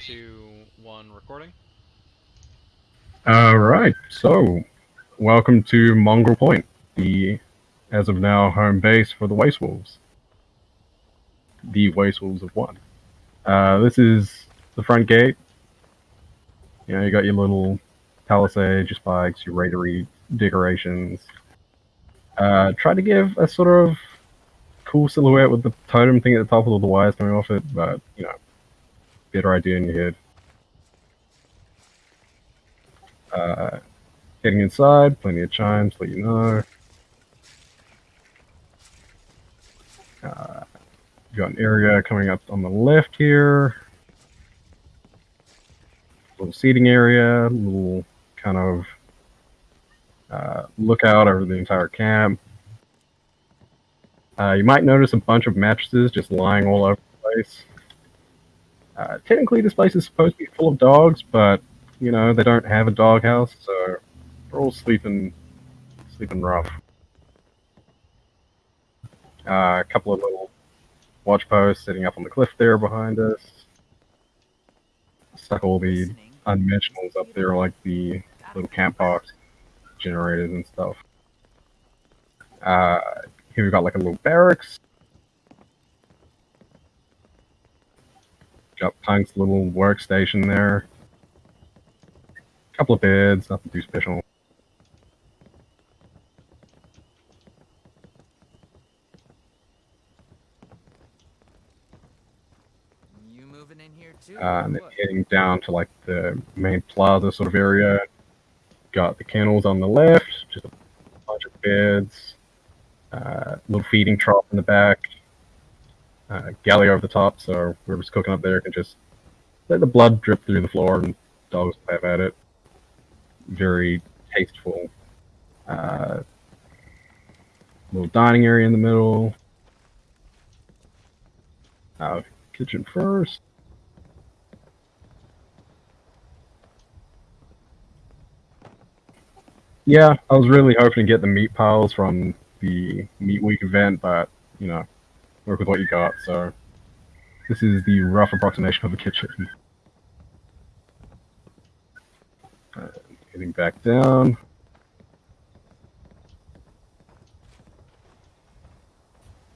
two, one, recording. All right, so welcome to Mongrel Point, the as of now home base for the Waste Wolves. The Waste Wolves of One. Uh, this is the front gate. You know, you got your little palisade, your spikes, your raidery decorations. Uh, try to give a sort of cool silhouette with the totem thing at the top with all the wires coming off it, but you know, better idea in your head. Uh, getting inside, plenty of chimes, let you know. Uh, got an area coming up on the left here. Little seating area, little kind of uh, lookout over the entire camp. Uh, you might notice a bunch of mattresses just lying all over the place. Uh, technically, this place is supposed to be full of dogs, but you know they don't have a doghouse, so they're all sleeping, sleeping rough. Uh, a couple of little watch posts sitting up on the cliff there behind us. Stuck all the unmentionables up there, like the little camp box generators and stuff. Uh, here we've got like a little barracks. Got Punk's little workstation there. A Couple of beds, nothing too special. You moving in here too? Uh, and then heading down to like the main plaza sort of area. Got the kennels on the left, just a bunch of beds, uh, little feeding trough in the back, uh, galley over the top, so whoever's cooking up there can just let the blood drip through the floor and dogs have at it. Very tasteful. Uh, little dining area in the middle. Uh, kitchen first. Yeah, I was really hoping to get the meat piles from the Meat Week event, but you know, work with what you got. So this is the rough approximation of the kitchen. Getting back down.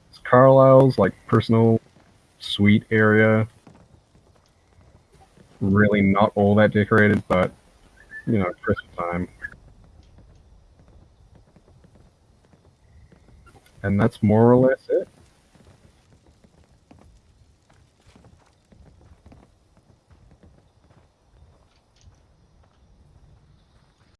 It's Carlisle's like personal suite area. Really not all that decorated, but you know, Christmas time. And that's more or less it.